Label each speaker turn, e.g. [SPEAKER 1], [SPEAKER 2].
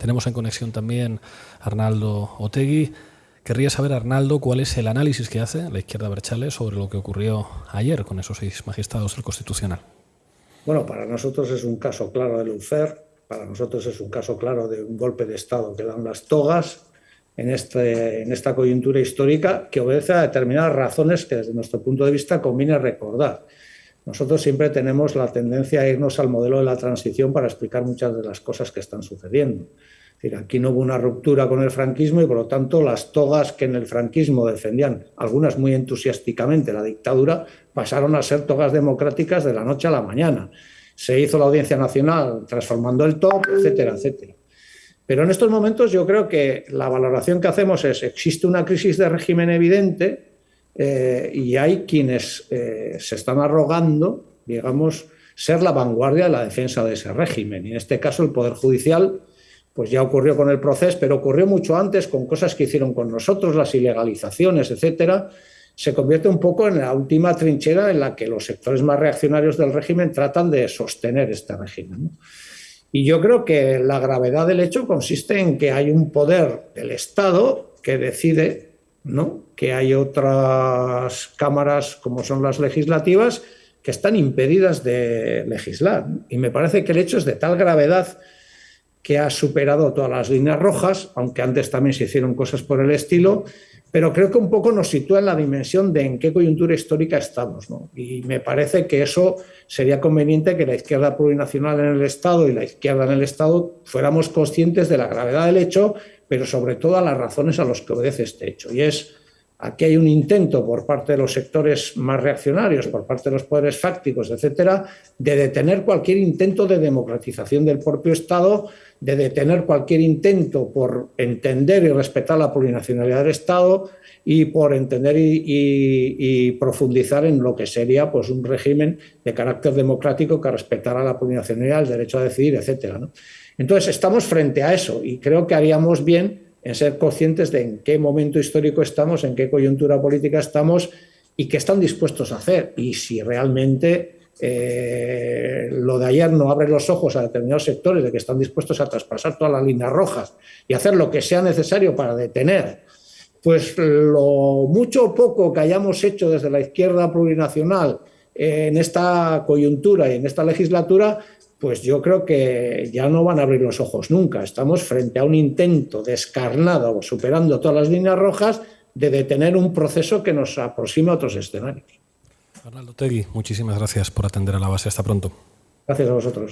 [SPEAKER 1] Tenemos en conexión también Arnaldo Otegui. Querría saber, Arnaldo, cuál es el análisis que hace la izquierda Berchale sobre lo que ocurrió ayer con esos seis magistrados del Constitucional.
[SPEAKER 2] Bueno, para nosotros es un caso claro de Lufer, para nosotros es un caso claro de un golpe de Estado que dan las togas este, en esta coyuntura histórica que obedece a determinadas razones que desde nuestro punto de vista conviene recordar. Nosotros siempre tenemos la tendencia a irnos al modelo de la transición para explicar muchas de las cosas que están sucediendo decir, aquí no hubo una ruptura con el franquismo y por lo tanto las togas que en el franquismo defendían, algunas muy entusiásticamente, la dictadura, pasaron a ser togas democráticas de la noche a la mañana. Se hizo la Audiencia Nacional transformando el top, etcétera, etcétera. Pero en estos momentos yo creo que la valoración que hacemos es, existe una crisis de régimen evidente eh, y hay quienes eh, se están arrogando, digamos, ser la vanguardia de la defensa de ese régimen. Y en este caso el Poder Judicial pues ya ocurrió con el proceso, pero ocurrió mucho antes con cosas que hicieron con nosotros, las ilegalizaciones, etcétera, se convierte un poco en la última trinchera en la que los sectores más reaccionarios del régimen tratan de sostener este régimen. Y yo creo que la gravedad del hecho consiste en que hay un poder del Estado que decide ¿no? que hay otras cámaras, como son las legislativas, que están impedidas de legislar. Y me parece que el hecho es de tal gravedad que ha superado todas las líneas rojas, aunque antes también se hicieron cosas por el estilo, pero creo que un poco nos sitúa en la dimensión de en qué coyuntura histórica estamos. Y me parece que eso sería conveniente que la izquierda plurinacional en el Estado y la izquierda en el Estado fuéramos conscientes de la gravedad del hecho, pero sobre todo a las razones a las que obedece este hecho. Y es Aquí hay un intento por parte de los sectores más reaccionarios, por parte de los poderes fácticos, etcétera, de detener cualquier intento de democratización del propio Estado, de detener cualquier intento por entender y respetar la plurinacionalidad del Estado y por entender y, profundizar en lo que sería pues, un régimen de carácter democrático que respetara la plurinacionalidad, el derecho a decidir, etcétera. Entonces, estamos frente a eso y creo que haríamos bien en ser conscientes de en qué momento histórico estamos, en qué coyuntura política estamos y qué están dispuestos a hacer. Y si realmente eh, lo de ayer no abre los ojos a determinados sectores de que están dispuestos a traspasar todas las líneas rojas y hacer lo que sea necesario para detener, pues lo mucho o poco que hayamos hecho desde la izquierda plurinacional en esta coyuntura y en esta legislatura, pues yo creo que ya no van a abrir los ojos nunca. Estamos frente a un intento descarnado, superando todas las líneas rojas, de detener un proceso que nos aproxima a otros escenarios.
[SPEAKER 1] Arnaldo Tegui, muchísimas gracias por atender a la base. Hasta pronto.
[SPEAKER 2] Gracias a vosotros.